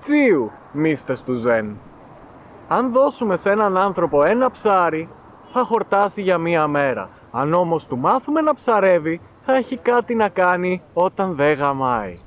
Τσίου, μίστες του Ζεν. Αν δώσουμε σε έναν άνθρωπο ένα ψάρι, θα χορτάσει για μία μέρα. Αν όμως του μάθουμε να ψαρεύει, θα έχει κάτι να κάνει όταν δεν γαμάει.